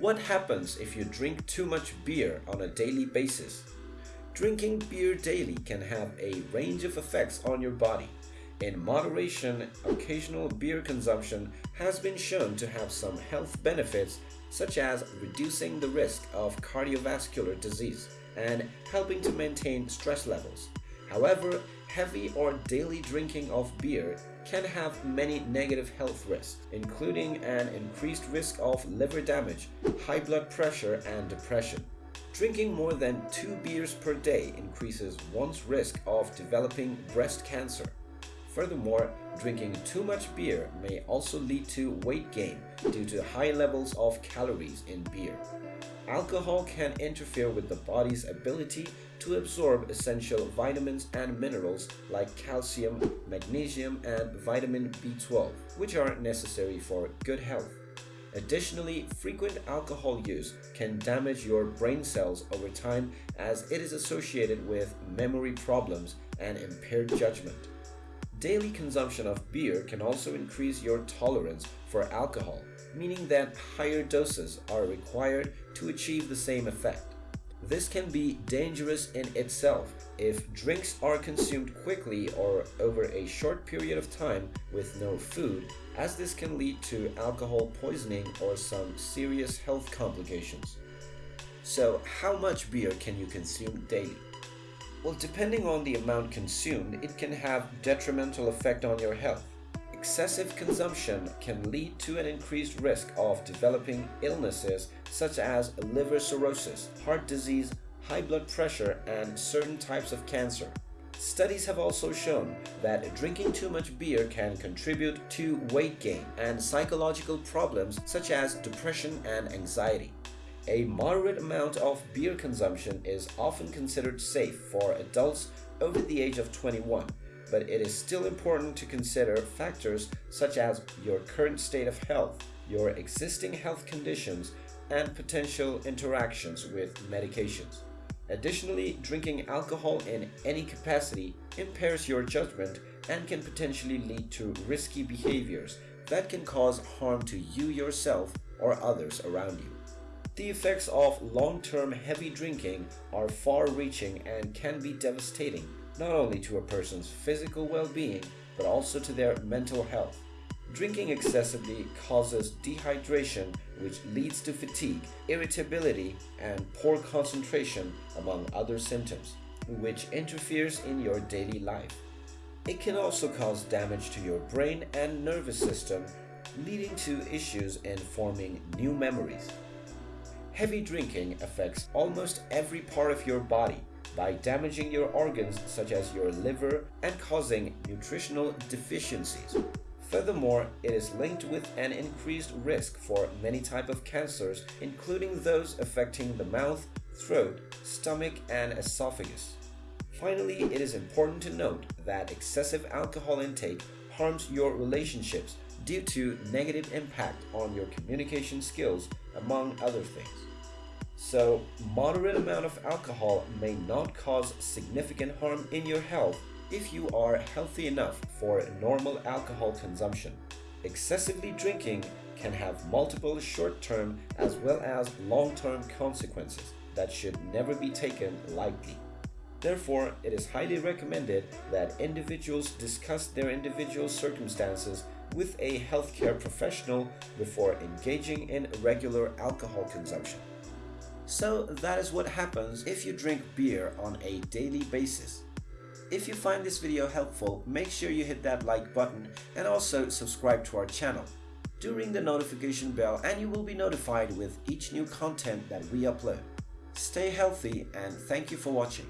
What happens if you drink too much beer on a daily basis? Drinking beer daily can have a range of effects on your body. In moderation, occasional beer consumption has been shown to have some health benefits such as reducing the risk of cardiovascular disease and helping to maintain stress levels. However, heavy or daily drinking of beer can have many negative health risks, including an increased risk of liver damage, high blood pressure, and depression. Drinking more than two beers per day increases one's risk of developing breast cancer. Furthermore, drinking too much beer may also lead to weight gain due to high levels of calories in beer. Alcohol can interfere with the body's ability to absorb essential vitamins and minerals like calcium, magnesium, and vitamin B12, which are necessary for good health. Additionally, frequent alcohol use can damage your brain cells over time as it is associated with memory problems and impaired judgment. Daily consumption of beer can also increase your tolerance for alcohol, meaning that higher doses are required to achieve the same effect. This can be dangerous in itself if drinks are consumed quickly or over a short period of time with no food, as this can lead to alcohol poisoning or some serious health complications. So, how much beer can you consume daily? Well, depending on the amount consumed, it can have detrimental effect on your health. Excessive consumption can lead to an increased risk of developing illnesses such as liver cirrhosis, heart disease, high blood pressure, and certain types of cancer. Studies have also shown that drinking too much beer can contribute to weight gain and psychological problems such as depression and anxiety. A moderate amount of beer consumption is often considered safe for adults over the age of 21 but it is still important to consider factors such as your current state of health, your existing health conditions, and potential interactions with medications. Additionally, drinking alcohol in any capacity impairs your judgment and can potentially lead to risky behaviors that can cause harm to you yourself or others around you. The effects of long-term heavy drinking are far-reaching and can be devastating not only to a person's physical well-being, but also to their mental health. Drinking excessively causes dehydration, which leads to fatigue, irritability, and poor concentration, among other symptoms, which interferes in your daily life. It can also cause damage to your brain and nervous system, leading to issues in forming new memories. Heavy drinking affects almost every part of your body, by damaging your organs such as your liver and causing nutritional deficiencies. Furthermore, it is linked with an increased risk for many types of cancers, including those affecting the mouth, throat, stomach, and esophagus. Finally, it is important to note that excessive alcohol intake harms your relationships due to negative impact on your communication skills, among other things. So, moderate amount of alcohol may not cause significant harm in your health if you are healthy enough for normal alcohol consumption. Excessively drinking can have multiple short-term as well as long-term consequences that should never be taken lightly. Therefore, it is highly recommended that individuals discuss their individual circumstances with a healthcare professional before engaging in regular alcohol consumption. So that is what happens if you drink beer on a daily basis. If you find this video helpful, make sure you hit that like button and also subscribe to our channel. Do ring the notification bell and you will be notified with each new content that we upload. Stay healthy and thank you for watching.